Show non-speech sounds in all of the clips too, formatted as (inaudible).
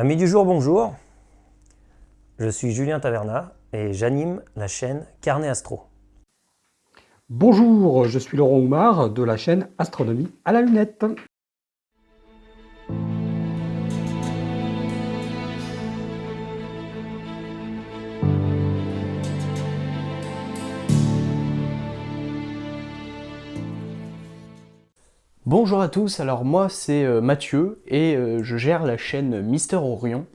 Amis du jour, bonjour. Je suis Julien Taverna et j'anime la chaîne Carnet Astro. Bonjour, je suis Laurent Oumar de la chaîne Astronomie à la lunette. Bonjour à tous, alors moi c'est euh, Mathieu et euh, je gère la chaîne Mister Orion.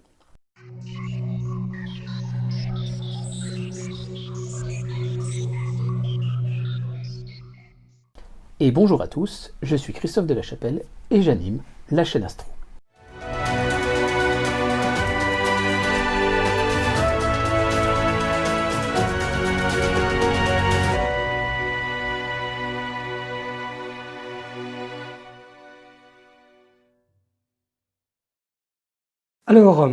Et bonjour à tous, je suis Christophe de la Chapelle et j'anime la chaîne Astro. Alors, euh,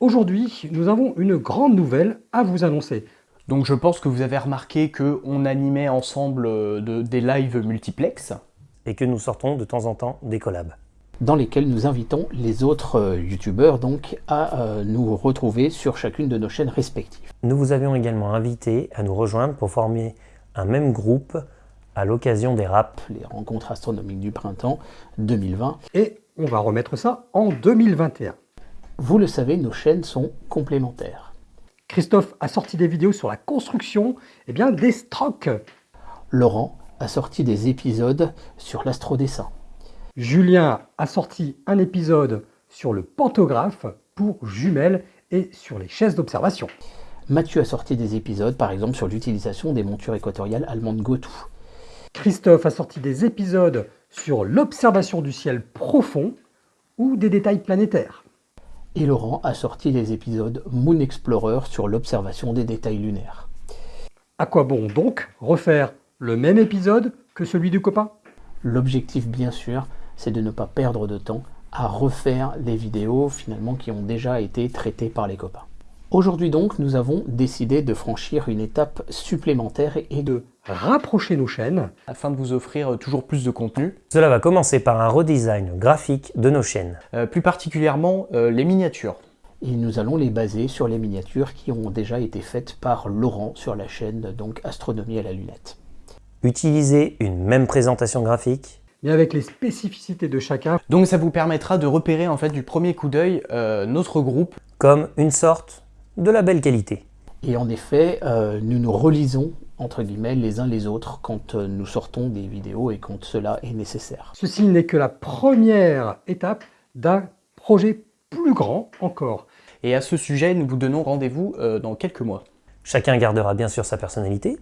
aujourd'hui, nous avons une grande nouvelle à vous annoncer. Donc je pense que vous avez remarqué qu'on animait ensemble euh, de, des lives multiplex. Et que nous sortons de temps en temps des collabs. Dans lesquels nous invitons les autres euh, youtubeurs donc à nous retrouver sur chacune de nos chaînes respectives. Nous vous avions également invité à nous rejoindre pour former un même groupe à l'occasion des RAP. Les rencontres astronomiques du printemps 2020. Et on va remettre ça en 2021. Vous le savez, nos chaînes sont complémentaires. Christophe a sorti des vidéos sur la construction eh bien, des strokes. Laurent a sorti des épisodes sur l'astrodessin. Julien a sorti un épisode sur le pantographe pour jumelles et sur les chaises d'observation. Mathieu a sorti des épisodes, par exemple, sur l'utilisation des montures équatoriales allemandes Gotou. Christophe a sorti des épisodes sur l'observation du ciel profond ou des détails planétaires et Laurent a sorti les épisodes Moon Explorer sur l'observation des détails lunaires. À quoi bon donc refaire le même épisode que celui du copain? L'objectif bien sûr, c'est de ne pas perdre de temps à refaire les vidéos finalement qui ont déjà été traitées par les copains. Aujourd'hui donc, nous avons décidé de franchir une étape supplémentaire et de rapprocher nos chaînes afin de vous offrir toujours plus de contenu. Cela va commencer par un redesign graphique de nos chaînes. Euh, plus particulièrement euh, les miniatures. Et nous allons les baser sur les miniatures qui ont déjà été faites par Laurent sur la chaîne donc Astronomie à la lunette. Utiliser une même présentation graphique mais avec les spécificités de chacun. Donc ça vous permettra de repérer en fait du premier coup d'œil euh, notre groupe comme une sorte de la belle qualité. Et en effet, euh, nous nous relisons entre guillemets les uns les autres quand euh, nous sortons des vidéos et quand cela est nécessaire. Ceci n'est que la première étape d'un projet plus grand encore. Et à ce sujet, nous vous donnons rendez-vous euh, dans quelques mois. Chacun gardera bien sûr sa personnalité.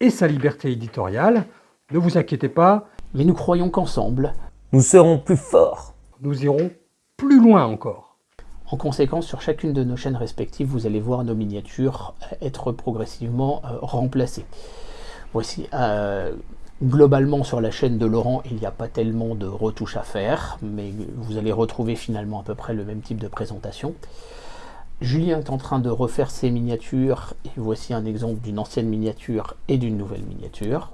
Et sa liberté éditoriale. Ne vous inquiétez pas. Mais nous croyons qu'ensemble, nous serons plus forts. Nous irons plus loin encore. En conséquence, sur chacune de nos chaînes respectives, vous allez voir nos miniatures être progressivement euh, remplacées. Voici, euh, globalement sur la chaîne de Laurent, il n'y a pas tellement de retouches à faire, mais vous allez retrouver finalement à peu près le même type de présentation. Julien est en train de refaire ses miniatures, et voici un exemple d'une ancienne miniature et d'une nouvelle miniature.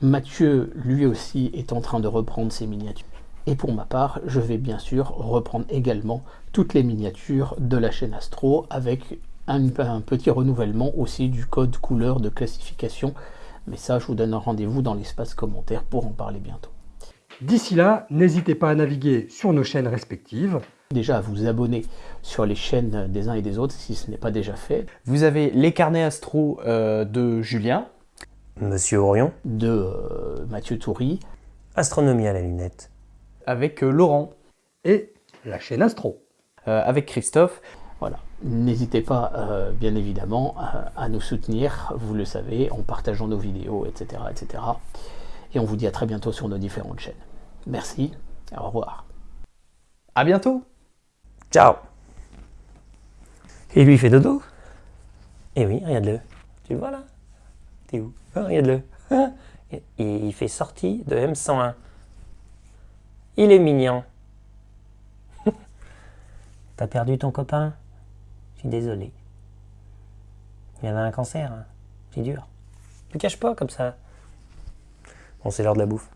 Mathieu, lui aussi, est en train de reprendre ses miniatures. Et pour ma part, je vais bien sûr reprendre également toutes les miniatures de la chaîne Astro avec un, petit renouvellement aussi du code couleur de classification. Mais ça, je vous donne un rendez-vous dans l'espace commentaire pour en parler bientôt. D'ici là, n'hésitez pas à naviguer sur nos chaînes respectives. Déjà à vous abonner sur les chaînes des uns et des autres si ce n'est pas déjà fait. Vous avez les carnets astro euh, de Julien. Monsieur Orion. De euh, Mathieu Toury. Astronomie à la lunette avec euh, Laurent. Et la chaîne Astro. Euh, avec Christophe. Voilà. N'hésitez pas, euh, bien évidemment, à nous soutenir, vous le savez, en partageant nos vidéos, etc., etc. Et on vous dit à très bientôt sur nos différentes chaînes. Merci, au revoir. À bientôt Ciao Et lui, il fait dodo? Eh oui, regarde-le. Tu le vois là? T'es où? Ah, Regarde-le. Il fait sortie de M101. Il est mignon. (laughs) T'as perdu ton copain? Je suis désolé. Il avait un cancer. Hein. C'est dur. Ne cache pas comme ça. Bon, c'est l'heure de la bouffe.